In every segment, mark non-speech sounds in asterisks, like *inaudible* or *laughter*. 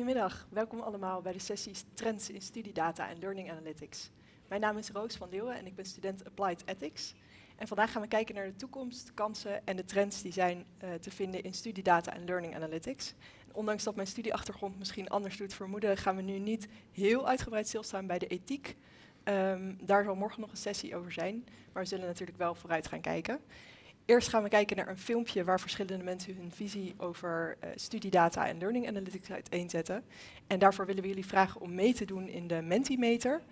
Goedemiddag, welkom allemaal bij de sessies Trends in Studiedata en Learning Analytics. Mijn naam is Roos van Leeuwen en ik ben student Applied Ethics. En vandaag gaan we kijken naar de toekomst, kansen en de trends die zijn uh, te vinden in studiedata en learning analytics. Ondanks dat mijn studieachtergrond misschien anders doet vermoeden, gaan we nu niet heel uitgebreid stilstaan bij de ethiek. Um, daar zal morgen nog een sessie over zijn, maar we zullen natuurlijk wel vooruit gaan kijken. Eerst gaan we kijken naar een filmpje waar verschillende mensen hun visie over uh, studiedata en learning analytics uiteenzetten. En daarvoor willen we jullie vragen om mee te doen in de Mentimeter.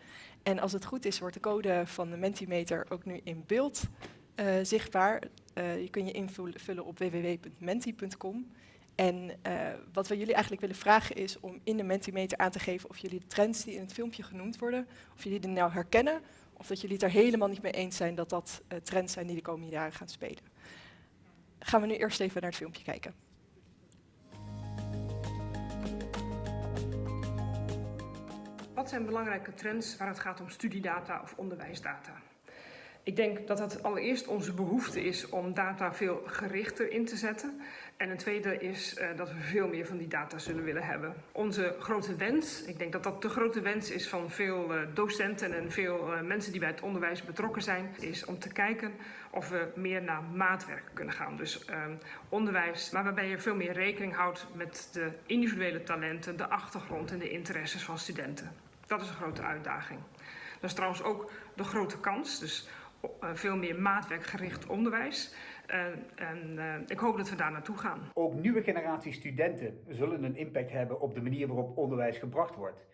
En als het goed is, wordt de code van de Mentimeter ook nu in beeld uh, zichtbaar. Uh, je kunt je invullen op www.menti.com. En wat we jullie eigenlijk willen vragen is om in de Mentimeter aan te geven of jullie de trends die in het filmpje genoemd worden, of jullie die nou herkennen of dat jullie het er helemaal niet mee eens zijn dat dat uh, trends zijn die de komende jaren gaan spelen. Gaan we nu eerst even naar het filmpje kijken. Wat zijn belangrijke trends waar het gaat om studiedata of onderwijsdata? Ik denk dat het allereerst onze behoefte is om data veel gerichter in te zetten. En een tweede is uh, dat we veel meer van die data zullen willen hebben. Onze grote wens, ik denk dat dat de grote wens is van veel uh, docenten en veel uh, mensen die bij het onderwijs betrokken zijn, is om te kijken of we meer naar maatwerk kunnen gaan. Dus onderwijs, maar waarbij je veel meer rekening houdt met de individuele talenten, de achtergrond en de interesses van studenten. Dat is een grote uitdaging. Dat is trouwens ook de grote kans. Dus veel meer maatwerkgericht onderwijs. En uh, ik hoop dat we daar naartoe gaan. Ook nieuwe generatie studenten zullen een impact hebben op de manier waarop onderwijs gebracht wordt.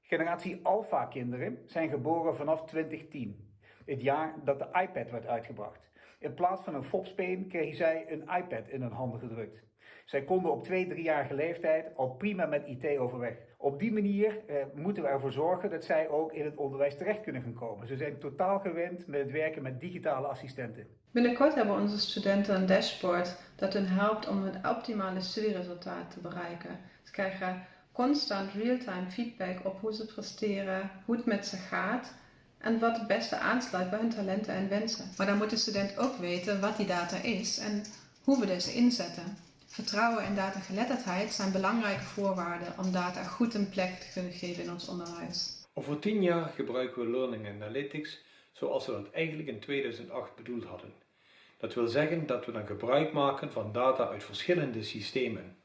Generatie Alpha-kinderen zijn geboren vanaf 2010, het jaar dat de iPad werd uitgebracht. In plaats van een fopspeen kregen zij een iPad in hun handen gedrukt. Zij konden op 2, 3-jarige leeftijd al prima met IT overweg. Op die manier eh, moeten we ervoor zorgen dat zij ook in het onderwijs terecht kunnen gaan komen. Ze zijn totaal gewend met het werken met digitale assistenten. Binnenkort hebben onze studenten een dashboard dat hen helpt om het optimale studieresultaat te bereiken. Ze krijgen constant real-time feedback op hoe ze presteren, hoe het met ze gaat en wat het beste aansluit bij hun talenten en wensen. Maar dan moet de student ook weten wat die data is en hoe we deze inzetten. Vertrouwen en datageletterdheid zijn belangrijke voorwaarden om data goed een plek te kunnen geven in ons onderwijs. Over tien jaar gebruiken we Learning Analytics zoals we dat eigenlijk in 2008 bedoeld hadden. Dat wil zeggen dat we dan gebruik maken van data uit verschillende systemen.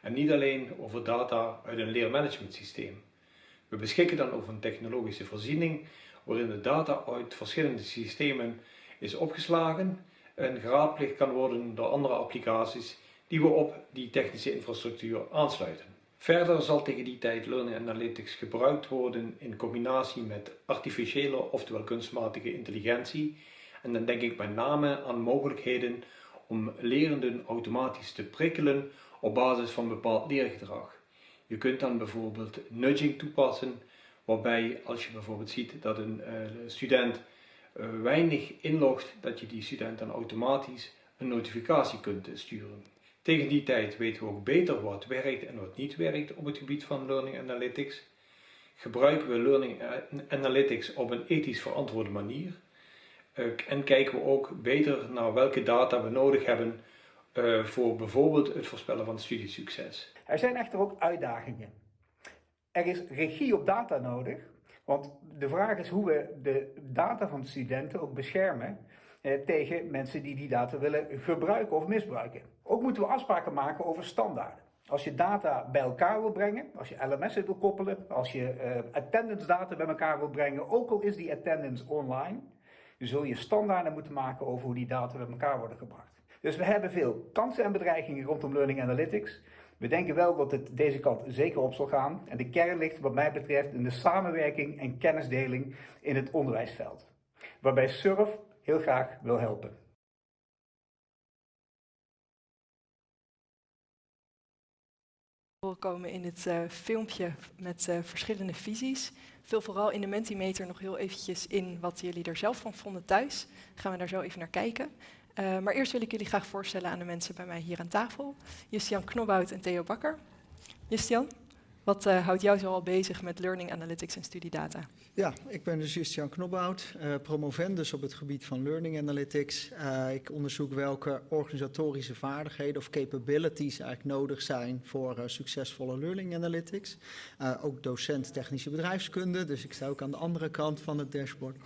En niet alleen over data uit een leermanagement systeem. We beschikken dan over een technologische voorziening waarin de data uit verschillende systemen is opgeslagen en geraadpleegd kan worden door andere applicaties die we op die technische infrastructuur aansluiten. Verder zal tegen die tijd Learning Analytics gebruikt worden in combinatie met artificiële, oftewel kunstmatige intelligentie. En dan denk ik met name aan mogelijkheden om lerenden automatisch te prikkelen op basis van bepaald leergedrag. Je kunt dan bijvoorbeeld nudging toepassen, waarbij als je bijvoorbeeld ziet dat een uh, student uh, weinig inlogt, dat je die student dan automatisch een notificatie kunt sturen. Tegen die tijd weten we ook beter wat werkt en wat niet werkt op het gebied van Learning Analytics. Gebruiken we Learning Analytics op een ethisch verantwoorde manier. Uh, en kijken we ook beter naar welke data we nodig hebben uh, voor bijvoorbeeld het voorspellen van studiesucces. Er zijn echter ook uitdagingen. Er is regie op data nodig, want de vraag is hoe we de data van de studenten ook beschermen eh, tegen mensen die die data willen gebruiken of misbruiken. Ook moeten we afspraken maken over standaarden. Als je data bij elkaar wil brengen, als je LMS'en wil koppelen, als je uh, attendance data bij elkaar wil brengen, ook al is die attendance online, zul je standaarden moeten maken over hoe die data bij elkaar worden gebracht. Dus we hebben veel kansen en bedreigingen rondom Learning Analytics. We denken wel dat het deze kant zeker op zal gaan. En de kern ligt wat mij betreft in de samenwerking en kennisdeling in het onderwijsveld. Waarbij SURF heel graag wil helpen. komen in het uh, filmpje met uh, verschillende visies. Vul vooral in de Mentimeter nog heel eventjes in wat jullie er zelf van vonden thuis. Gaan we daar zo even naar kijken. Uh, maar eerst wil ik jullie graag voorstellen aan de mensen bij mij hier aan tafel. Justian Knobhout en Theo Bakker. Justian, Wat uh, houdt jou zoal bezig met learning analytics en studiedata? Ja, ik ben dus Christian Knobhout, uh, promovendus op het gebied van learning analytics. Uh, ik onderzoek welke organisatorische vaardigheden of capabilities eigenlijk nodig zijn voor succesvolle learning analytics. ook docent technische bedrijfskunde, dus ik sta ook aan de andere kant van het dashboard.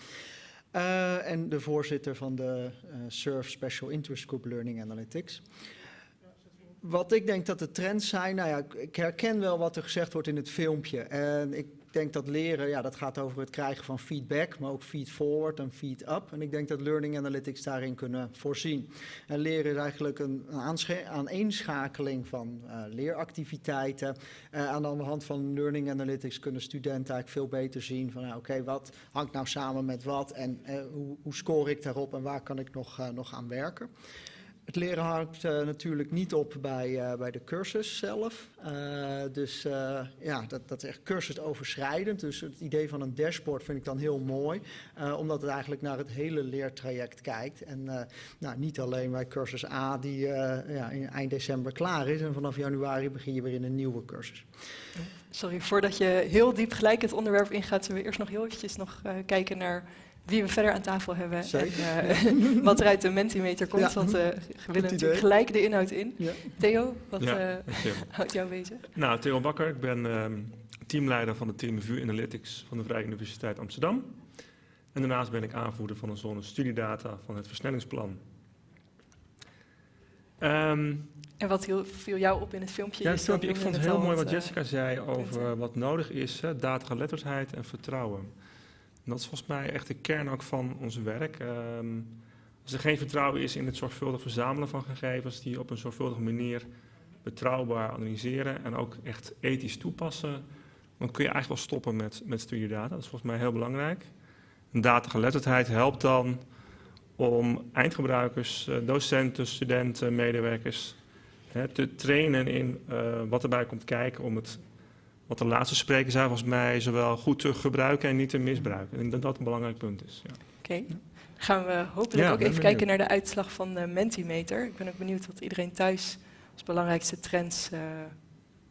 en de voorzitter van de SURF Special Interest Group Learning Analytics wat ik denk dat de trends zijn, nou ja, ik herken wel wat er gezegd wordt in het filmpje. En ik denk dat leren, ja, dat gaat over het krijgen van feedback, maar ook feed forward en feed up. En ik denk dat learning analytics daarin kunnen voorzien. En leren is eigenlijk een, een aaneenschakeling van uh, leeractiviteiten. Uh, aan de hand van learning analytics kunnen studenten eigenlijk veel beter zien van, oké, wat hangt nou samen met wat en uh, hoe, hoe score ik daarop en waar kan ik nog, nog aan werken. Het leren hangt uh, natuurlijk niet op bij, uh, bij de cursus zelf. Uh, dus ja, dat, dat is echt cursusoverschrijdend. Dus het idee van een dashboard vind ik dan heel mooi. omdat het eigenlijk naar het hele leertraject kijkt. En nou, niet alleen bij cursus A die ja, in eind december klaar is. En vanaf januari begin je weer in een nieuwe cursus. Sorry, voordat je heel diep gelijk het onderwerp ingaat, zullen we eerst nog heel eventjes nog kijken naar wie we verder aan tafel hebben en uh, *laughs* wat er uit de Mentimeter komt. want uh, we willen natuurlijk gelijk de inhoud in. Ja. Theo, wat ja, uh, *laughs* houdt jou bezig? Nou, Theo Bakker, ik ben um, teamleider van het team VU Analytics van de Vrije Universiteit Amsterdam. En daarnaast ben ik aanvoerder van een zone studiedata van het versnellingsplan. Um, en wat viel jou op in het filmpje? Ja, het filmpje ik vond het heel mooi wat Jessica zei over wat nodig is, datageletterdheid en vertrouwen dat is volgens mij echt de kern ook van ons werk. Um, als er geen vertrouwen is in het zorgvuldig verzamelen van gegevens, die op een zorgvuldige manier betrouwbaar analyseren en ook echt ethisch toepassen, dan kun je eigenlijk wel stoppen met, met studiedata. Dat is volgens mij heel belangrijk. En datageletterdheid helpt dan om eindgebruikers, eh, docenten, studenten, medewerkers hè, te trainen in uh, wat erbij komt kijken om het wat de laatste sprekers zijn volgens mij zowel goed te gebruiken en niet te misbruiken. Ik denk dat dat een belangrijk punt is. Ja. Oké. Okay. Gaan we hopelijk ook even kijken naar de uitslag van de Mentimeter. Ik ben ook benieuwd wat iedereen thuis als belangrijkste trends uh,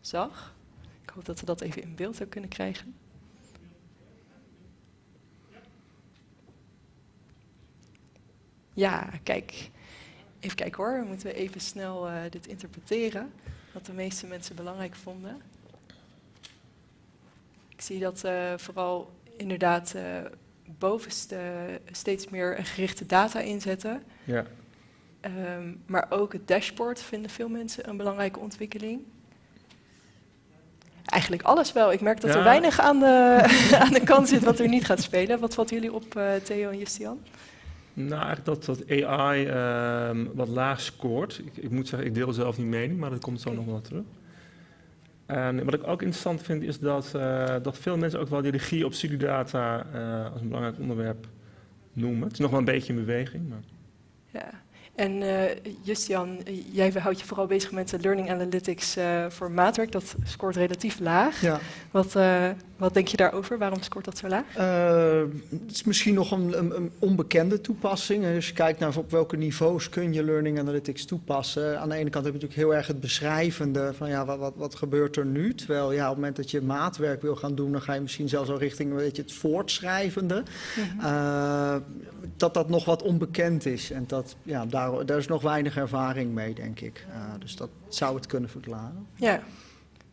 zag. Ik hoop dat we dat even in beeld ook kunnen krijgen. Ja, kijk. Even kijken hoor, we moeten even snel uh, dit interpreteren. Wat de meeste mensen belangrijk vonden. Ik zie dat uh, vooral inderdaad uh, bovenste steeds meer gerichte data inzetten. Ja. Um, maar ook het dashboard vinden veel mensen een belangrijke ontwikkeling. Eigenlijk alles wel. Ik merk dat ja. er weinig aan de, *laughs* aan de kant zit wat er niet gaat spelen. Wat valt jullie op, uh, Theo en Justian? Nou, dat, dat AI um, wat laag scoort. Ik, ik, moet zeggen, ik deel zelf niet mening, maar dat komt zo nog wel terug. En wat ik ook interessant vind is dat, uh, dat veel mensen ook wel die regie op studiedata uh, als een belangrijk onderwerp noemen. Het is nog wel een beetje in beweging. Maar... Ja, en uh, Justian, jij houdt je vooral bezig met de learning analytics uh, voor maatwerk. Dat scoort relatief laag. Ja. Wat, wat denk je daarover? Waarom scoort dat zo laag? het is misschien nog een, een, een, onbekende toepassing. Als je kijkt naar op welke niveaus kun je learning analytics toepassen. Aan de ene kant heb je natuurlijk heel erg het beschrijvende van ja, wat, wat, wat gebeurt er nu? Terwijl ja, op het moment dat je maatwerk wil gaan doen, dan ga je misschien zelfs al richting een beetje het voortschrijvende. Mm -hmm. dat dat nog wat onbekend is. En dat, ja, daar daar, is nog weinig ervaring mee, denk ik. Uh, dus dat zou het kunnen verklaren. Ja,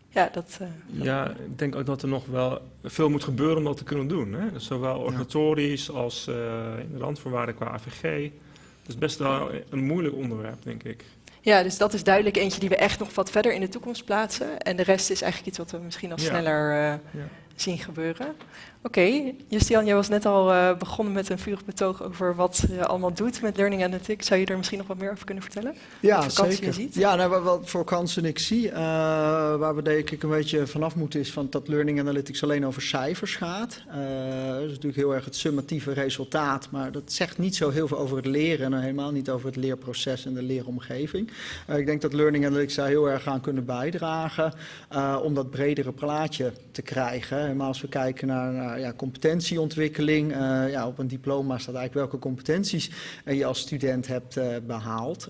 ja, dat, uh, ja, ik denk ook dat er nog wel veel moet gebeuren om dat te kunnen doen. Hè? Dus zowel organisatorisch ja. als uh, in de randvoorwaarden qua AVG. Dat is best wel een moeilijk onderwerp, denk ik. Ja, dus dat is duidelijk eentje die we echt nog wat verder in de toekomst plaatsen. En de rest is eigenlijk iets wat we misschien al sneller uh, ja. zien gebeuren. Oké, okay. Justian, jij was net al uh, begonnen met een vurig betoog over wat je allemaal doet met Learning Analytics. Zou je er misschien nog wat meer over kunnen vertellen? Ja, zeker. Je ziet? Ja, nou, wat voor kansen ik zie, uh, waar we denk ik een beetje vanaf moeten, is van dat Learning Analytics alleen over cijfers gaat. Uh, dat is natuurlijk heel erg het summatieve resultaat, maar dat zegt niet zo heel veel over het leren en helemaal niet over het leerproces en de leeromgeving. ik denk dat Learning Analytics daar heel erg aan kunnen bijdragen om dat bredere plaatje te krijgen Helemaal als we kijken naar ja, competentieontwikkeling. Uh, ja, op een diploma staat eigenlijk welke competenties je als student hebt uh, behaald.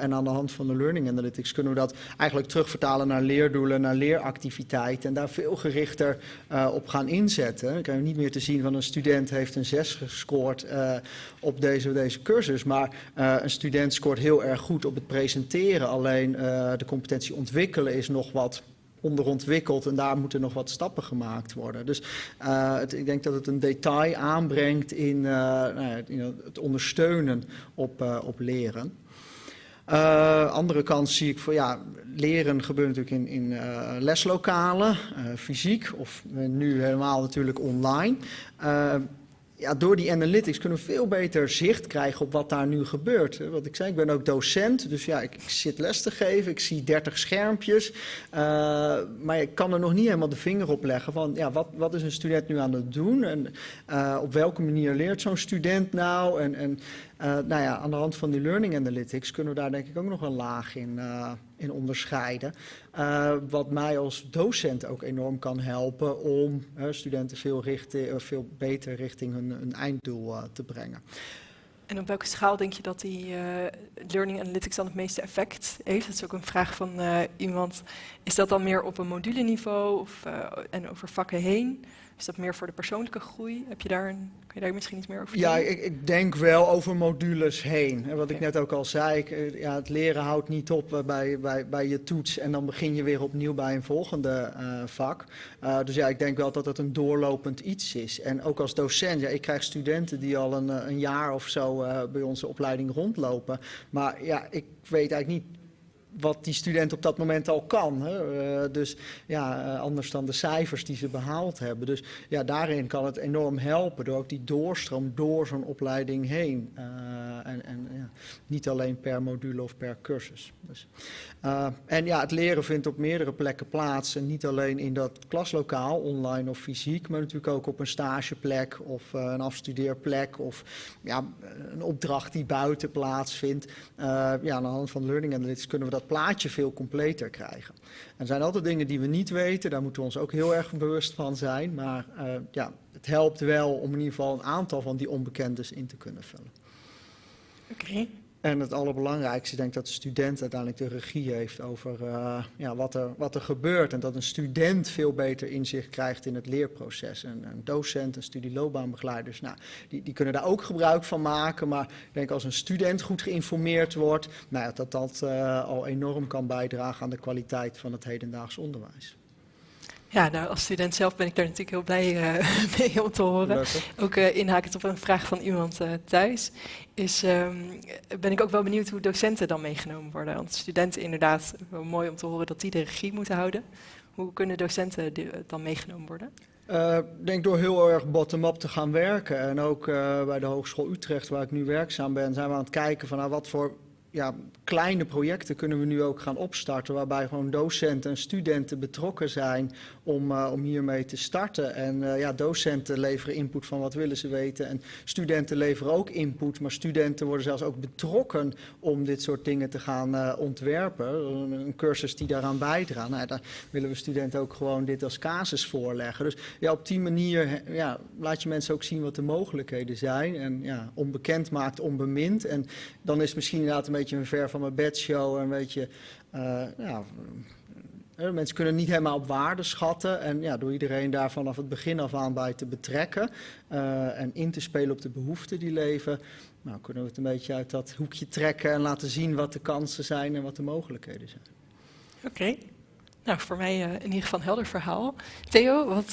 En aan de hand van de Learning Analytics kunnen we dat eigenlijk terugvertalen naar leerdoelen, naar leeractiviteiten. En daar veel gerichter op gaan inzetten. Dan krijgen niet meer te zien van een student heeft een 6 gescoord op deze, deze cursus. Maar een student scoort heel erg goed op het presenteren. Alleen de competentie ontwikkelen is nog wat onderontwikkeld en daar moeten nog wat stappen gemaakt worden. Dus uh, het, ik denk dat het een detail aanbrengt in, uh, nou, het ondersteunen op, uh, op leren. andere kant zie ik voor ja, leren gebeurt natuurlijk in, in leslokalen, fysiek of nu helemaal natuurlijk online ja, door die analytics kunnen we veel beter zicht krijgen op wat daar nu gebeurt. Wat ik zei, ik ben ook docent, dus ja, ik, zit les te geven, ik zie 30 schermpjes. Uh, maar ik kan er nog niet helemaal de vinger op leggen van, ja, wat, wat is een student nu aan het doen? En uh, op welke manier leert zo'n student nou? En, en nou ja, aan de hand van die learning analytics kunnen we daar denk ik ook nog een laag in, in onderscheiden. Uh, wat mij als docent ook enorm kan helpen om studenten veel, richting, veel beter richting hun, hun einddoel te brengen. En op welke schaal denk je dat die learning analytics dan het meeste effect heeft? Dat is ook een vraag van iemand. Is dat dan meer op een moduleniveau of, en over vakken heen? Is dat meer voor de persoonlijke groei? Heb je daar een, kun je daar misschien iets meer over vertellen? Ja, ik, ik, denk wel over modules heen. En wat ik net ook al zei, ik, eh, ja, het leren houdt niet op eh, bij, bij, bij je toets en dan begin je weer opnieuw bij een volgende uh, vak. Uh, dus ja, ik denk wel dat het een doorlopend iets is. En ook als docent, ja, ik krijg studenten die al een, een jaar of zo uh, bij onze opleiding rondlopen. Maar ja, ik weet eigenlijk niet wat die student op dat moment al kan. Hè. Uh, dus ja, uh, anders dan de cijfers die ze behaald hebben. Dus ja, daarin kan het enorm helpen door ook die doorstroom door zo'n opleiding heen. Uh, en en ja, niet alleen per module of per cursus. Dus, en ja, het leren vindt op meerdere plekken plaats. En niet alleen in dat klaslokaal, online of fysiek, maar natuurlijk ook op een stageplek of een afstudeerplek of ja, een opdracht die buiten plaatsvindt. ja, aan de hand van Learning Analytics kunnen we dat plaatje veel completer krijgen. Er zijn altijd dingen die we niet weten, daar moeten we ons ook heel erg bewust van zijn. Maar uh, ja, het helpt wel om in ieder geval een aantal van die onbekendes in te kunnen vullen. Oké. En het allerbelangrijkste, ik denk dat de student uiteindelijk de regie heeft over uh, ja, wat, er, wat er gebeurt. En dat een student veel beter inzicht krijgt in het leerproces. En een docent, een studieloopbaanbegeleiders, nou, die, die kunnen daar ook gebruik van maken. Maar ik denk als een student goed geïnformeerd wordt, nou, dat dat uh, al enorm kan bijdragen aan de kwaliteit van het hedendaags onderwijs. Ja, nou, als student zelf ben ik daar natuurlijk heel blij uh, *laughs* mee om te horen. Ook uh, inhakend op een vraag van iemand uh, thuis. Is, um, ben ik ook wel benieuwd hoe docenten dan meegenomen worden. Want studenten inderdaad, wel mooi om te horen dat die de regie moeten houden. Hoe kunnen docenten dan meegenomen worden? Ik denk door heel erg bottom-up te gaan werken. En ook bij de Hogeschool Utrecht, waar ik nu werkzaam ben, zijn we aan het kijken van nou, wat voor ja, kleine projecten kunnen we nu ook gaan opstarten, waarbij gewoon docenten en studenten betrokken zijn om, uh, om hiermee te starten. En uh, ja, docenten leveren input van wat willen ze weten en studenten leveren ook input, maar studenten worden zelfs ook betrokken om dit soort dingen te gaan uh, ontwerpen. Een, cursus die daaraan bijdraagt. Nou, daar willen we studenten ook gewoon dit als casus voorleggen. Dus ja, op die manier ja, laat je mensen ook zien wat de mogelijkheden zijn en ja, onbekend maakt onbemind. En dan is misschien inderdaad een beetje een ver van mijn bedshow, een beetje, ja, Mensen kunnen niet helemaal op waarde schatten. En ja, door iedereen daar vanaf het begin af aan bij te betrekken en in te spelen op de behoeften die leven, nou, kunnen we het een beetje uit dat hoekje trekken en laten zien wat de kansen zijn en wat de mogelijkheden zijn. Oké, nou voor mij in ieder geval een helder verhaal. Theo, wat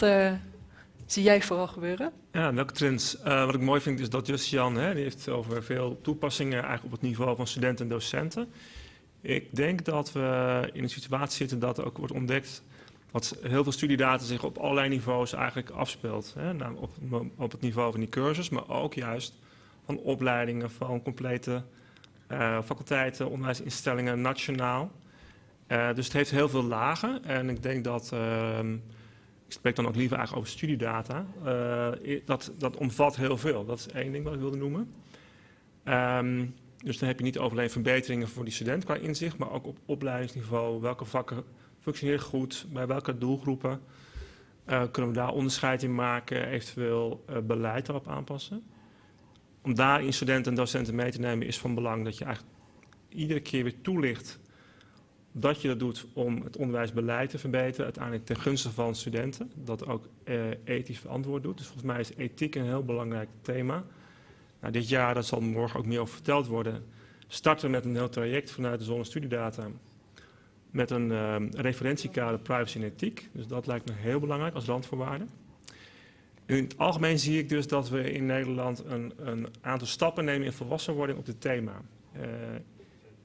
zie jij vooral gebeuren? Ja, welke trends? wat ik mooi vind is dat Just Jan, hè, die heeft over veel toepassingen eigenlijk op het niveau van studenten en docenten. Ik denk dat we in een situatie zitten dat er ook wordt ontdekt dat heel veel studiedata zich op allerlei niveaus eigenlijk afspeelt. Hè? Nou, op, op, het niveau van die cursus, maar ook juist van opleidingen, van complete uh, faculteiten, onderwijsinstellingen, nationaal. Uh, dus het heeft heel veel lagen en ik denk dat, uh, ik spreek dan ook liever eigenlijk over studiedata, uh, dat, dat omvat heel veel. Dat is één ding wat ik wilde noemen. Um, dus dan heb je niet alleen verbeteringen voor die student qua inzicht, maar ook op opleidingsniveau. Welke vakken functioneren goed, bij welke doelgroepen. Uh, kunnen we daar onderscheid in maken, eventueel uh, beleid erop aanpassen? Om daarin studenten en docenten mee te nemen is van belang dat je eigenlijk iedere keer weer toelicht dat je dat doet om het onderwijsbeleid te verbeteren, uiteindelijk ten gunste van studenten, dat ook uh, ethisch verantwoord doet. Dus volgens mij is ethiek een heel belangrijk thema. Nou, dit jaar, dat zal morgen ook meer over verteld worden, starten met een heel traject vanuit de zonnestudiedata met een uh, referentiekader privacy en ethiek. Dus dat lijkt me heel belangrijk als randvoorwaarde. In het algemeen zie ik dus dat we in Nederland een, een aantal stappen nemen in volwassenwording op dit thema. Uh,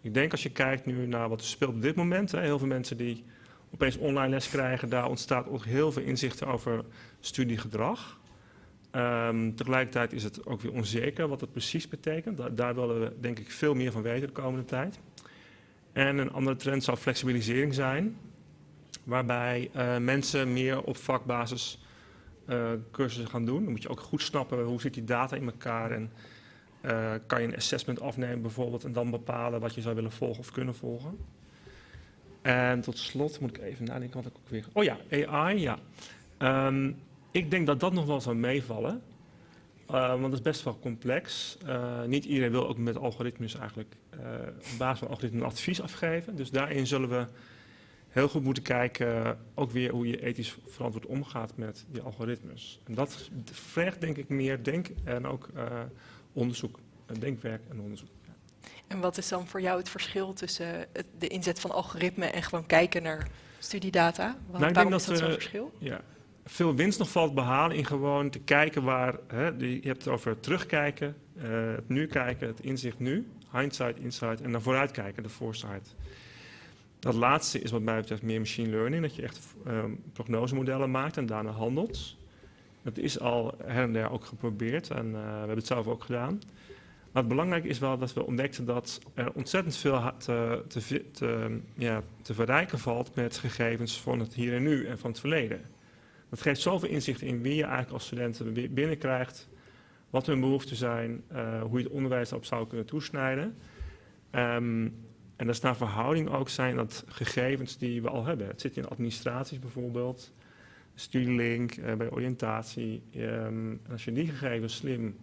ik denk als je kijkt nu naar wat er speelt op dit moment, hè, heel veel mensen die opeens online les krijgen, daar ontstaat ook heel veel inzichten over studiegedrag. Um, tegelijkertijd is het ook weer onzeker wat het precies betekent. Da daar willen we denk ik veel meer van weten de komende tijd. En een andere trend zou flexibilisering zijn, waarbij uh, mensen meer op vakbasis uh, cursussen gaan doen. Dan moet je ook goed snappen hoe zit die data in elkaar en uh, kan je een assessment afnemen bijvoorbeeld en dan bepalen wat je zou willen volgen of kunnen volgen. En tot slot moet ik even nadenken wat ik ook weer... Oh ja, AI, ja. Um, ik denk dat dat nog wel zou meevallen. Uh, want dat is best wel complex. Uh, niet iedereen wil ook met algoritmes eigenlijk op basis van algoritmes advies afgeven. Dus daarin zullen we heel goed moeten kijken, ook weer hoe je ethisch verantwoord omgaat met die algoritmes. En dat vergt denk ik meer denk en ook onderzoek, denkwerk en onderzoek. En wat is dan voor jou het verschil tussen het, de inzet van algoritmen en gewoon kijken naar studiedata? Wat, nou, waarom dat is dat zo'n verschil? Ja, veel winst nog valt behalen in gewoon te kijken waar, hè, je hebt het over terugkijken, uh, het nu kijken, het inzicht nu, hindsight, insight en naar vooruit kijken, de foresight. Dat laatste is wat mij betreft meer machine learning, dat je echt um, prognosemodellen maakt en daarna handelt. Dat is al her en der ook geprobeerd en uh, we hebben het zelf ook gedaan. Maar het belangrijke is wel dat we ontdekten dat er ontzettend veel te, te, te, ja, te verrijken valt met gegevens van het hier en nu en van het verleden. Dat geeft zoveel inzicht in wie je eigenlijk als studenten binnenkrijgt, wat hun behoeften zijn, uh, hoe je het onderwijs daarop zou kunnen toesnijden. Um, en dat is naar verhouding ook zijn dat gegevens die we al hebben. Het zit in administraties bijvoorbeeld, studielink, uh, bij oriëntatie. Um, en als je die gegevens slim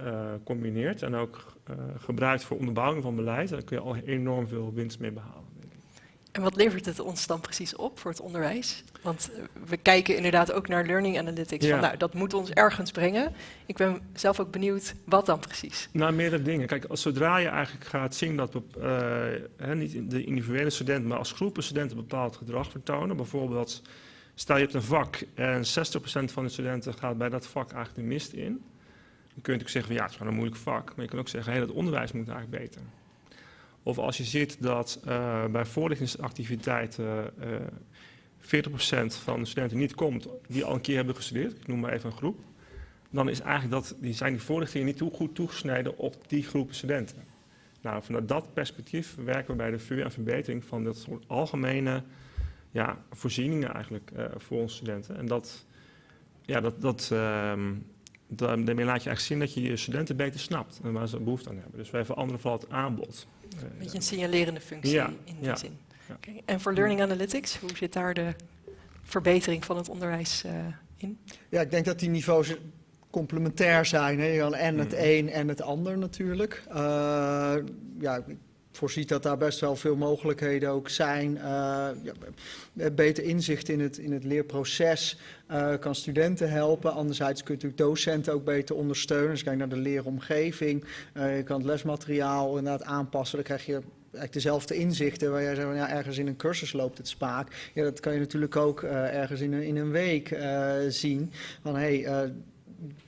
uh, combineert en ook gebruikt voor onderbouwing van beleid, dan kun je al enorm veel winst mee behalen. En wat levert het ons dan precies op voor het onderwijs? Want we kijken inderdaad ook naar learning analytics. Ja. Van, nou, dat moet ons ergens brengen. Ik ben zelf ook benieuwd, wat dan precies? Nou, meerdere dingen. Kijk, als zodra je eigenlijk gaat zien dat uh, niet de individuele studenten, maar als groepen studenten bepaald gedrag vertonen. Bijvoorbeeld, stel je hebt een vak en 60% van de studenten gaat bij dat vak eigenlijk de mist in. Dan kun je natuurlijk zeggen van ja, het is gewoon een moeilijk vak. Maar je kan ook zeggen, hey, het onderwijs moet eigenlijk beter. Of als je ziet dat uh, bij voorlichtingsactiviteiten uh, 40% van de studenten niet komt die al een keer hebben gestudeerd, ik noem maar even een groep, dan is eigenlijk dat, die zijn die voorlichtingen niet goed toegesneden op die groep studenten. Nou, vanuit dat perspectief werken we bij de VU aan verbetering van dat soort algemene ja, voorzieningen eigenlijk uh, voor onze studenten. En dat, ja, dat, dat, uh, daarmee laat je eigenlijk zien dat je je studenten beter snapt en waar ze behoefte aan hebben. Dus wij veranderen vooral het aanbod. Een beetje een signalerende functie ja, in die ja. zin. Okay. En voor Learning Analytics, hoe zit daar de verbetering van het onderwijs uh, in? Ja, ik denk dat die niveaus complementair zijn. Hè? Je kan en het een en het ander natuurlijk. Uh, ja, ik voorziet dat daar best wel veel mogelijkheden ook zijn. Uh, ja, beter inzicht in het, in het leerproces uh, kan studenten helpen. Anderzijds kun je natuurlijk docenten ook beter ondersteunen. Dus kijk naar de leeromgeving. Je kan het lesmateriaal inderdaad aanpassen. Dan krijg je eigenlijk dezelfde inzichten waar jij zegt van ja, ergens in een cursus loopt het spaak. Ja, dat kan je natuurlijk ook ergens in een, in een week zien. Van hey,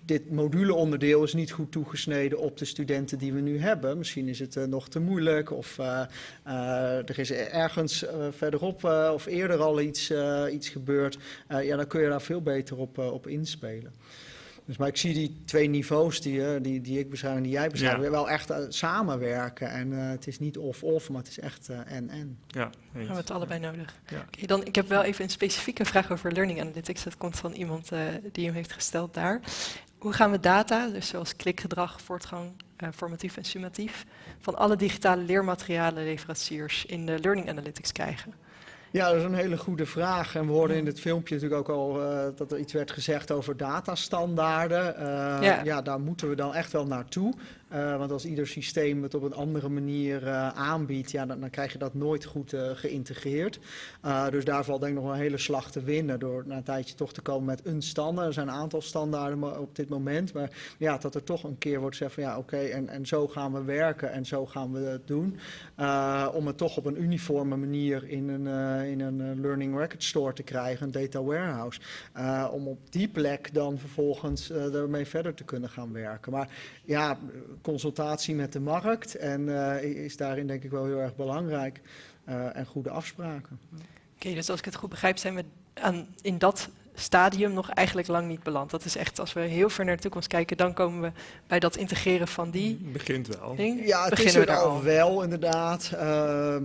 dit moduleonderdeel is niet goed toegesneden op de studenten die we nu hebben. Misschien is het uh, nog te moeilijk of uh, uh, er is ergens verderop of eerder al iets, iets gebeurd. ja, dan kun je daar veel beter op, op inspelen. Dus, maar ik zie die twee niveaus die, die, die ik beschrijf en die jij beschrijft, ja. wel echt samenwerken. En het is niet of-of, maar het is echt en-en. Ja, we hebben het allebei nodig. Ja. Okay, dan, ik heb wel even een specifieke vraag over learning analytics. Dat komt van iemand die hem heeft gesteld daar. Hoe gaan we data, dus zoals klikgedrag, voortgang, uh, formatief en summatief, van alle digitale leermaterialen leveranciers in de Learning Analytics krijgen? Ja, dat is een hele goede vraag. En we hoorden in het filmpje natuurlijk ook al uh, dat er iets werd gezegd over datastandaarden. Uh, ja. ja. daar moeten we dan echt wel naartoe. Uh, want als ieder systeem het op een andere manier uh, aanbiedt, ja, dan, krijg je dat nooit goed uh, geïntegreerd. dus daar valt denk ik nog een hele slag te winnen door na een tijdje toch te komen met een standaard. Er zijn een aantal standaarden op dit moment, maar ja, dat er toch een keer wordt gezegd van ja, oké, en, en zo gaan we werken en zo gaan we het doen. om het toch op een uniforme manier in een, in een Learning Record Store te krijgen, een data warehouse. om op die plek dan vervolgens ermee verder te kunnen gaan werken. Maar ja, consultatie met de markt en uh, is daarin denk ik wel heel erg belangrijk. Uh, en goede afspraken. Oké, dus als ik het goed begrijp, zijn we aan, in dat stadium nog eigenlijk lang niet beland. Dat is echt, als we heel ver naar de toekomst kijken, dan komen we bij dat integreren van die. Begint wel. Ding. Ja, het Beginnen is er al wel, inderdaad. Uh,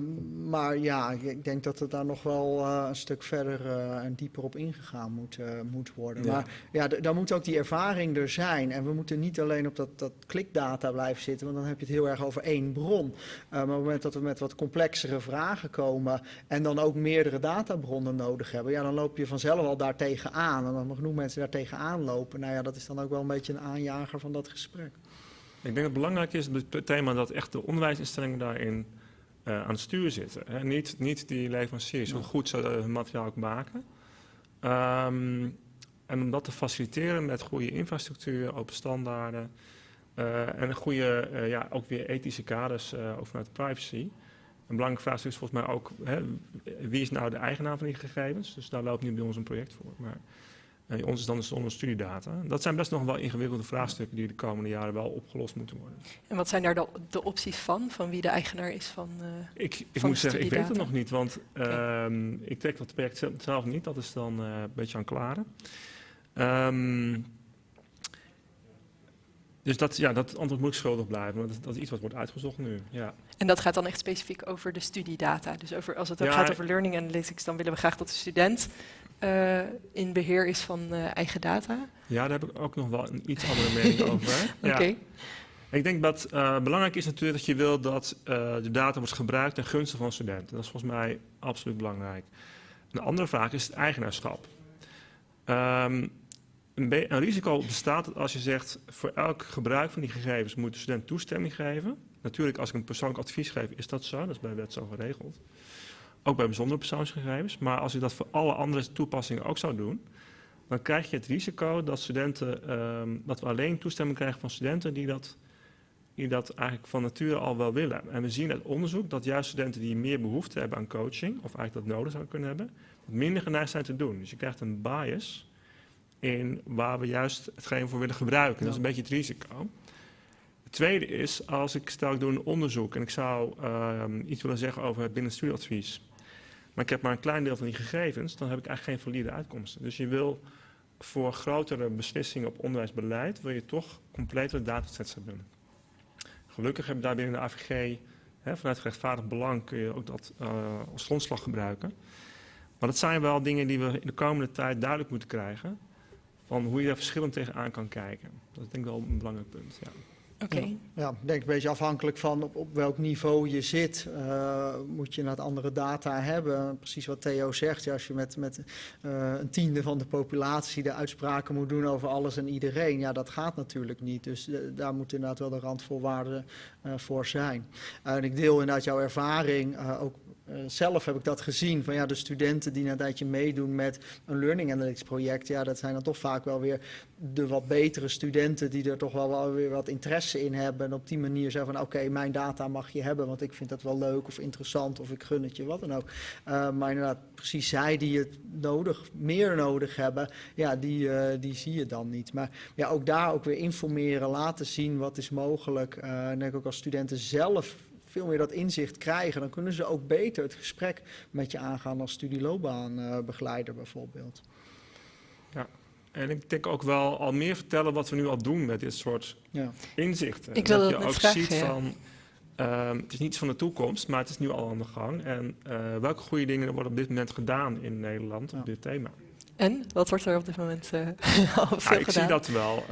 maar ja, ik denk dat het daar nog wel uh, een stuk verder uh, en dieper op ingegaan moet, uh, moet worden. Ja. Maar ja, daar moet ook die ervaring er zijn. En we moeten niet alleen op dat, dat klikdata blijven zitten, want dan heb je het heel erg over één bron. maar op het moment dat we met wat complexere vragen komen en dan ook meerdere databronnen nodig hebben, ja, dan loop je vanzelf al daartegen aan. En dan nog genoeg mensen daar tegenaan lopen. Nou ja, dat is dan ook wel een beetje een aanjager van dat gesprek. Ik denk dat het belangrijk is, het thema dat echt de onderwijsinstellingen daarin uh, aan het stuur zitten. Hè? Niet, niet die leveranciers, hoe goed ze hun materiaal ook maken. Um, en om dat te faciliteren met goede infrastructuur, open standaarden uh, en een goede, uh, ja, ook weer ethische kaders ook vanuit privacy. Een belangrijke vraag is volgens mij ook, hè, wie is nou de eigenaar van die gegevens? Dus daar loopt nu bij ons een project voor. Maar uh, ons is dan de zonder studiedata. Dat zijn best nog wel ingewikkelde vraagstukken die de komende jaren wel opgelost moeten worden. En wat zijn daar de, de opties van, van wie de eigenaar is van uh, Ik, ik moet zeggen, ik weet het nog niet, want okay. um, ik trek dat project zelf niet. Dat is dan uh, een beetje aan klaren. Um, dus dat, ja, dat antwoord moet schuldig blijven, want dat, dat, is iets wat wordt uitgezocht nu. Ja. En dat gaat dan echt specifiek over de studiedata. Dus over, als het ook ja, gaat over learning analytics, dan willen we graag dat de student uh, in beheer is van uh, eigen data. Ja, daar heb ik ook nog wel een iets andere mening *laughs* over. Oké. Okay. Ik denk dat uh, belangrijk is natuurlijk dat je wil dat de data wordt gebruikt ten gunste van studenten. Dat is volgens mij absoluut belangrijk. Een andere vraag is het eigenaarschap. Um, een, risico bestaat als je zegt, voor elk gebruik van die gegevens moet de student toestemming geven. Natuurlijk, als ik een persoonlijk advies geef, is dat zo. Dat is bij wet zo geregeld. Ook bij bijzondere persoonsgegevens. Maar als je dat voor alle andere toepassingen ook zou doen, dan krijg je het risico dat, studenten, um, dat we alleen toestemming krijgen van studenten die dat, die dat eigenlijk van nature al wel willen. En we zien uit onderzoek dat juist studenten die meer behoefte hebben aan coaching, of eigenlijk dat nodig zouden kunnen hebben, minder geneigd zijn te doen. Dus je krijgt een bias in waar we juist hetgeen voor willen gebruiken. Ja. Dat is een beetje het risico. Het tweede is, als ik stel ik doe een onderzoek en ik zou uh, iets willen zeggen over het binnenstudieadvies, maar ik heb maar een klein deel van die gegevens, dan heb ik eigenlijk geen valide uitkomsten. Dus je wil voor grotere beslissingen op onderwijsbeleid, wil je toch complete datasets hebben. Gelukkig heb je daar binnen de AVG, hè, vanuit rechtvaardig belang, kun je ook dat uh, als grondslag gebruiken. Maar dat zijn wel dingen die we in de komende tijd duidelijk moeten krijgen van hoe je daar verschillend tegenaan kan kijken. Dat is denk ik wel een belangrijk punt. Ja. Oké. Okay. Ja, ja, ik denk een beetje afhankelijk van op, op welk niveau je zit, uh, moet je naar andere data hebben. Precies wat Theo zegt, ja, als je met, met uh, een tiende van de populatie de uitspraken moet doen over alles en iedereen, ja, dat gaat natuurlijk niet. Dus uh, daar moet inderdaad wel de randvoorwaarden voor zijn. en ik deel inderdaad jouw ervaring, ook uh, zelf heb ik dat gezien, van ja, de studenten die een tijdje meedoen met een learning analytics project, ja, dat zijn dan toch vaak wel weer de wat betere studenten die er toch wel, wel weer wat interesse in hebben en op die manier zeggen van oké, mijn data mag je hebben, want ik vind dat wel leuk of interessant of ik gun het je, wat dan ook. Uh, maar inderdaad, precies zij die het nodig, meer nodig hebben, ja, die, uh, die zie je dan niet. Maar ja, ook daar ook weer informeren, laten zien wat is mogelijk. en denk ook als studenten zelf veel meer dat inzicht krijgen, dan kunnen ze ook beter het gesprek met je aangaan als studieloopbaanbegeleider bijvoorbeeld. Ja, en ik denk ook wel al meer vertellen wat we nu al doen met dit soort ja. inzichten. Ik wil dat, dat je ook vragen, ziet ja. van, um, het is niets van de toekomst, maar het is nu al aan de gang. En uh, welke goede dingen er worden op dit moment gedaan in Nederland ja. op dit thema. En wat wordt er op dit moment uh, *laughs* al veel ja, ik gedaan? zie dat wel.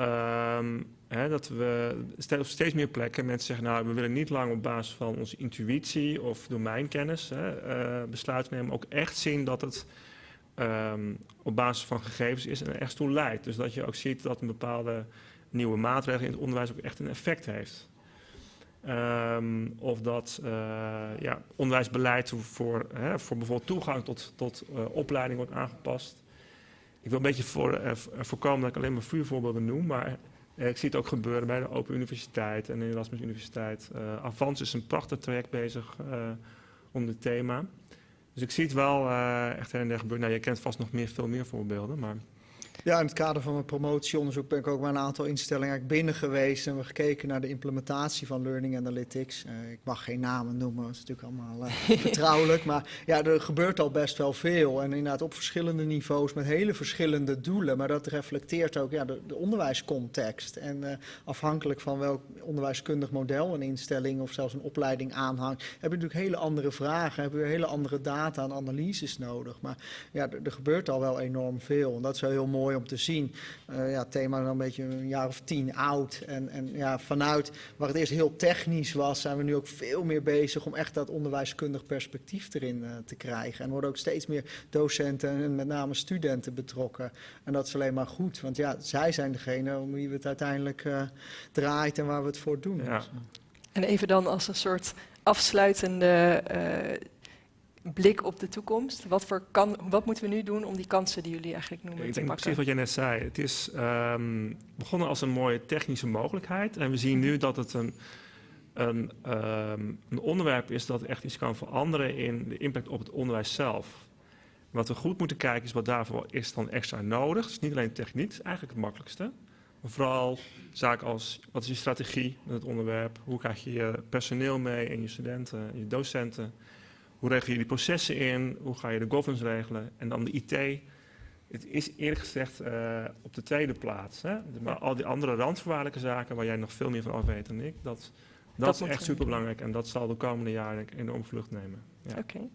Um, Hè, dat we op steeds meer plekken mensen zeggen, nou, we willen niet lang op basis van onze intuïtie of domeinkennis hè, uh, besluiten nemen, ook echt zien dat het um, op basis van gegevens is en er echt toe leidt. Dus dat je ook ziet dat een bepaalde nieuwe maatregel in het onderwijs ook echt een effect heeft. Um, of dat uh, ja, onderwijsbeleid voor, hè, voor bijvoorbeeld toegang tot, tot uh, opleiding wordt aangepast. Ik wil een beetje voor, uh, voorkomen dat ik alleen maar vuurvoorbeelden noem, maar ik zie het ook gebeuren bij de Open Universiteit en de Erasmus Universiteit. Avans is een prachtig traject bezig om dit thema. Dus ik zie het wel echt her en der gebeuren. Nou, je kent vast nog meer, veel meer voorbeelden, maar... Ja, in het kader van mijn promotieonderzoek ben ik ook bij een aantal instellingen binnen geweest en we gekeken naar de implementatie van Learning Analytics. Uh, ik mag geen namen noemen, dat is natuurlijk allemaal uh, *laughs* vertrouwelijk, maar ja, er gebeurt al best wel veel en inderdaad op verschillende niveaus met hele verschillende doelen, maar dat reflecteert ook ja, de, de onderwijscontext en uh, afhankelijk van welk onderwijskundig model een instelling of zelfs een opleiding aanhangt, heb je natuurlijk hele andere vragen, heb je hele andere data en analyses nodig, maar ja, er, er gebeurt al wel enorm veel en dat is wel heel mooi om te zien. Uh, ja, het thema is een beetje een jaar of tien oud. En, en ja, vanuit waar het eerst heel technisch was, zijn we nu ook veel meer bezig om echt dat onderwijskundig perspectief erin uh, te krijgen. En worden ook steeds meer docenten en met name studenten betrokken. En dat is alleen maar goed, want ja, zij zijn degene om wie we het uiteindelijk uh, draait en waar we het voor doen. Ja. En even dan als een soort afsluitende blik op de toekomst. Wat, voor kan, wat moeten we nu doen om die kansen die jullie eigenlijk noemen ik te denk precies wat jij net zei. Het is um, begonnen als een mooie technische mogelijkheid. En we zien nu dat het een, een, um, een onderwerp is dat echt iets kan veranderen in de impact op het onderwijs zelf. Wat we goed moeten kijken is wat daarvoor is dan extra nodig. Het is niet alleen techniek, het is eigenlijk het makkelijkste. Maar vooral zaken als, wat is je strategie met het onderwerp? Hoe krijg je je personeel mee en je studenten, je docenten? Hoe regel je die processen in? Hoe ga je de governance regelen? En dan de IT. Het is eerlijk gezegd uh, op de tweede plaats. Hè? Maar al die andere randvoorwaardelijke zaken waar jij nog veel meer van af weet dan ik, dat, dat, dat is echt super belangrijk. En dat zal de komende jaren enorm vlucht nemen. Ja. Oké. Okay.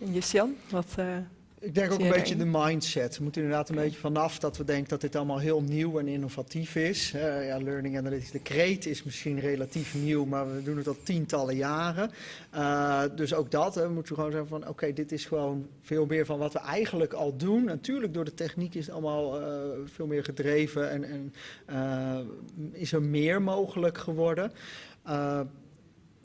En Jan, wat... Uh ik denk ook een beetje de mindset. We moeten inderdaad een beetje vanaf dat we denken dat dit allemaal heel nieuw en innovatief is. Uh, ja, learning analytics, de kreet is misschien relatief nieuw, maar we doen het al tientallen jaren. Uh, dus ook dat, hè, we moeten gewoon zeggen van oké, okay, dit is gewoon veel meer van wat we eigenlijk al doen. Natuurlijk door de techniek is het allemaal uh, veel meer gedreven en, en is er meer mogelijk geworden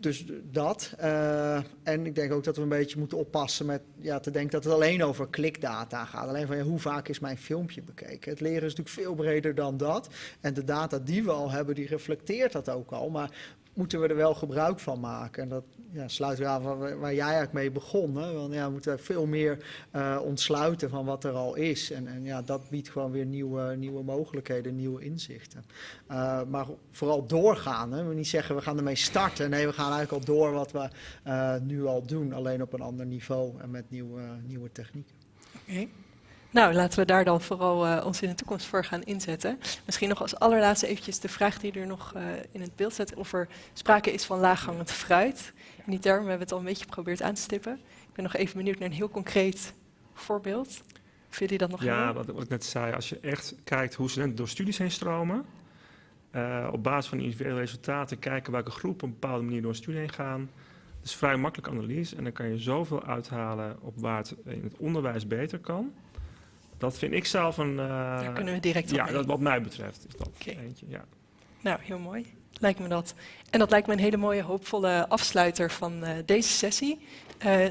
dus dat. Uh, en ik denk ook dat we een beetje moeten oppassen met ja, te denken dat het alleen over klikdata gaat. Alleen van ja, hoe vaak is mijn filmpje bekeken. Het leren is natuurlijk veel breder dan dat. En de data die we al hebben, die reflecteert dat ook al. Maar moeten we er wel gebruik van maken. En dat ja, sluit weer aan waar, waar jij eigenlijk mee begon. Want ja, we moeten veel meer uh, ontsluiten van wat er al is. En, en ja, dat biedt gewoon weer nieuwe, nieuwe mogelijkheden, nieuwe inzichten. Uh, maar vooral doorgaan. Hè? We niet zeggen we gaan ermee starten. Nee, we gaan eigenlijk al door wat we uh, nu al doen. Alleen op een ander niveau en met nieuwe, nieuwe technieken. Oké. Nou, laten we daar dan vooral uh, ons in de toekomst voor gaan inzetten. Misschien nog als allerlaatste eventjes de vraag die er nog uh, in het beeld zet. Of er sprake is van laaghangend fruit. In die term hebben we het al een beetje geprobeerd aan te stippen. Ik ben nog even benieuwd naar een heel concreet voorbeeld. Of jullie dat nog Ja, wat, wat, ik net zei. Als je echt kijkt hoe studenten door studies heen stromen. Uh, op basis van individuele resultaten kijken welke groepen op een bepaalde manier door een studie heen gaan. Dat is vrij makkelijk analyse en dan kan je zoveel uithalen op waar het in het onderwijs beter kan. Dat vind ik zelf een... Uh, Daar kunnen we direct Ja, dat wat mij betreft is dat okay. eentje, ja. Nou, heel mooi. Lijkt me dat. En dat lijkt me een hele mooie, hoopvolle afsluiter van uh, deze sessie. Uh,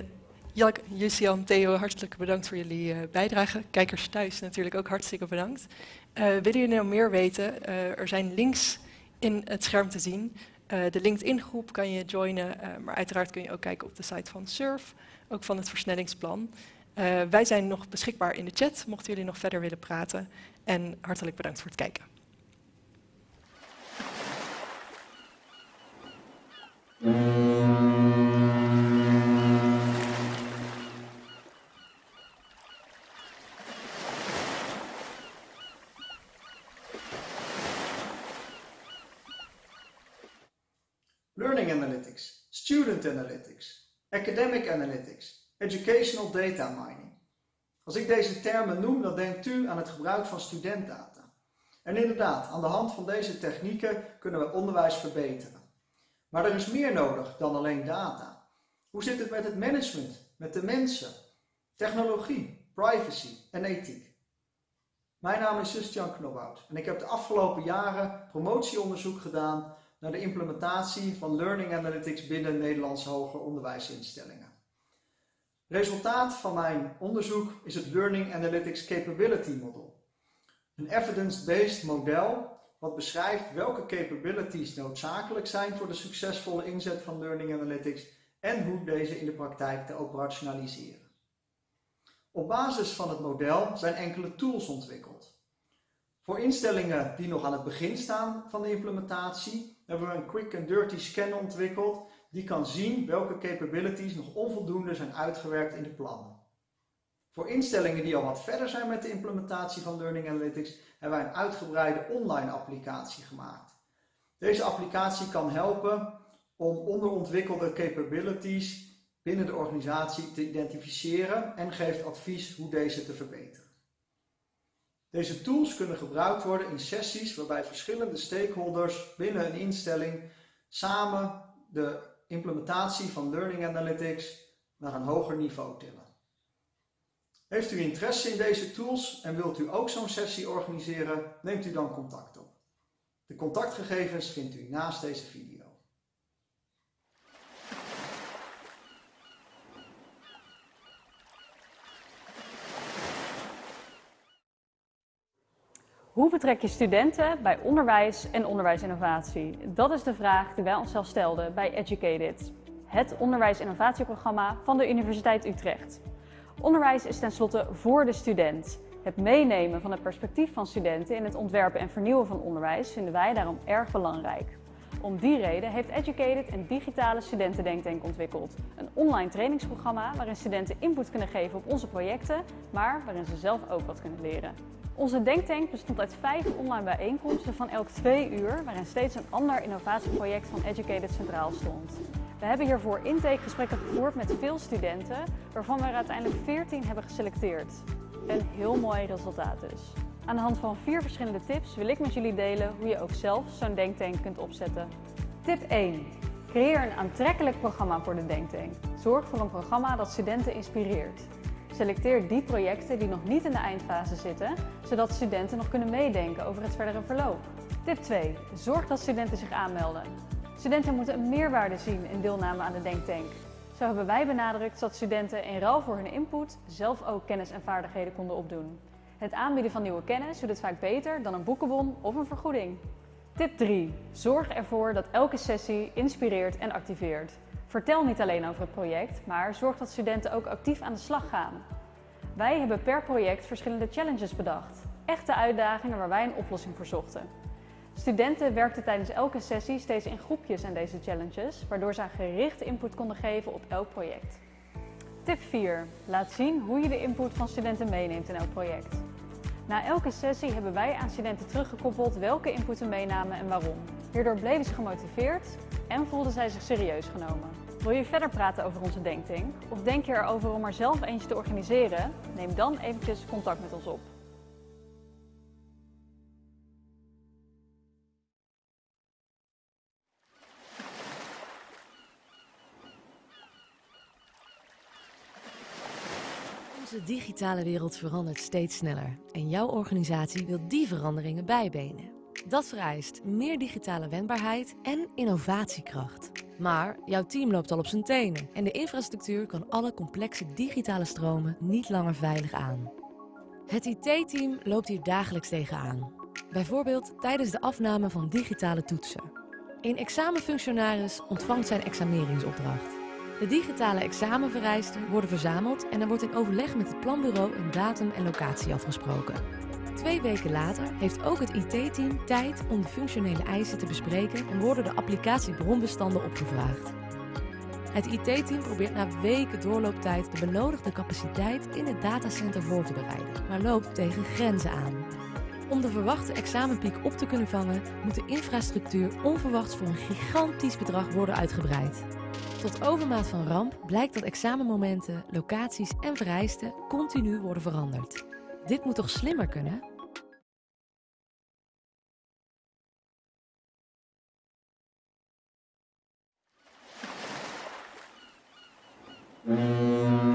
Jalk, Jussian, Theo, hartelijk bedankt voor jullie uh, bijdrage. Kijkers thuis natuurlijk ook hartstikke bedankt. willen jullie nou meer weten? er zijn links in het scherm te zien. de LinkedIn-groep kan je joinen, maar uiteraard kun je ook kijken op de site van SURF, ook van het versnellingsplan. Uh, wij zijn nog beschikbaar in de chat, mochten jullie nog verder willen praten. En hartelijk bedankt voor het kijken. Learning Analytics, Student Analytics, Academic Analytics, Educational Data Mining. Als ik deze termen noem, dan denkt u aan het gebruik van studentdata. En inderdaad, aan de hand van deze technieken kunnen we onderwijs verbeteren. Maar er is meer nodig dan alleen data. Hoe zit het met het management, met de mensen, technologie, privacy en ethiek? Mijn naam is Justjan Knobhout en ik heb de afgelopen jaren promotieonderzoek gedaan naar de implementatie van Learning Analytics binnen Nederlandse hoger onderwijsinstellingen. Resultaat van mijn onderzoek is het Learning Analytics Capability Model. Een evidence-based model wat beschrijft welke capabilities noodzakelijk zijn voor de succesvolle inzet van Learning Analytics en hoe deze in de praktijk te operationaliseren. Op basis van het model zijn enkele tools ontwikkeld. Voor instellingen die nog aan het begin staan van de implementatie hebben we een quick and dirty scan ontwikkeld die kan zien welke capabilities nog onvoldoende zijn uitgewerkt in de plannen. Voor instellingen die al wat verder zijn met de implementatie van Learning Analytics hebben wij een uitgebreide online applicatie gemaakt. Deze applicatie kan helpen om onderontwikkelde capabilities binnen de organisatie te identificeren en geeft advies hoe deze te verbeteren. Deze tools kunnen gebruikt worden in sessies waarbij verschillende stakeholders binnen een instelling samen de implementatie van Learning Analytics naar een hoger niveau tillen. Heeft u interesse in deze tools en wilt u ook zo'n sessie organiseren, neemt u dan contact op. De contactgegevens vindt u naast deze video. Hoe betrek je studenten bij onderwijs en onderwijsinnovatie? Dat is de vraag die wij onszelf stelden bij Educated, het onderwijsinnovatieprogramma van de Universiteit Utrecht. Onderwijs is tenslotte voor de student. Het meenemen van het perspectief van studenten in het ontwerpen en vernieuwen van onderwijs vinden wij daarom erg belangrijk. Om die reden heeft Educated een digitale studentendenktank ontwikkeld. Een online trainingsprogramma waarin studenten input kunnen geven op onze projecten, maar waarin ze zelf ook wat kunnen leren. Onze denktank bestond uit vijf online bijeenkomsten van elk twee uur, waarin steeds een ander innovatieproject van Educated centraal stond. We hebben hiervoor intakegesprekken gevoerd met veel studenten, waarvan we er uiteindelijk 14 hebben geselecteerd. Een heel mooi resultaat dus. Aan de hand van vier verschillende tips wil ik met jullie delen hoe je ook zelf zo'n denktank kunt opzetten. Tip 1. Creëer een aantrekkelijk programma voor de denktank. Zorg voor een programma dat studenten inspireert. Selecteer die projecten die nog niet in de eindfase zitten, zodat studenten nog kunnen meedenken over het verdere verloop. Tip 2. Zorg dat studenten zich aanmelden. Studenten moeten een meerwaarde zien in deelname aan de Denktank. Zo hebben wij benadrukt dat studenten in ruil voor hun input zelf ook kennis en vaardigheden konden opdoen. Het aanbieden van nieuwe kennis doet het vaak beter dan een boekenbon of een vergoeding. Tip 3. Zorg ervoor dat elke sessie inspireert en activeert. Vertel niet alleen over het project, maar zorg dat studenten ook actief aan de slag gaan. Wij hebben per project verschillende challenges bedacht. Echte uitdagingen waar wij een oplossing voor zochten. Studenten werkten tijdens elke sessie steeds in groepjes aan deze challenges, waardoor ze gerichte input konden geven op elk project. Tip 4. Laat zien hoe je de input van studenten meeneemt in elk project. Na elke sessie hebben wij aan studenten teruggekoppeld welke input ze meenamen en waarom. Hierdoor bleven ze gemotiveerd en voelden zij zich serieus genomen. Wil je verder praten over onze denktank? Of denk je erover om er zelf eentje te organiseren? Neem dan eventjes contact met ons op. Onze digitale wereld verandert steeds sneller en jouw organisatie wil die veranderingen bijbenen. Dat vereist meer digitale wendbaarheid en innovatiekracht. Maar jouw team loopt al op zijn tenen en de infrastructuur kan alle complexe digitale stromen niet langer veilig aan. Het IT-team loopt hier dagelijks tegenaan. Bijvoorbeeld tijdens de afname van digitale toetsen. Een examenfunctionaris ontvangt zijn exameringsopdracht. De digitale examenvereisten worden verzameld en er wordt in overleg met het planbureau een datum en locatie afgesproken. Twee weken later heeft ook het IT-team tijd om de functionele eisen te bespreken en worden de applicatiebronbestanden opgevraagd. Het IT-team probeert na weken doorlooptijd de benodigde capaciteit in het datacenter voor te bereiden, maar loopt tegen grenzen aan. Om de verwachte examenpiek op te kunnen vangen, moet de infrastructuur onverwachts voor een gigantisch bedrag worden uitgebreid. Tot overmaat van ramp blijkt dat examenmomenten, locaties en vereisten continu worden veranderd. Dit moet toch slimmer kunnen? Mm-hmm.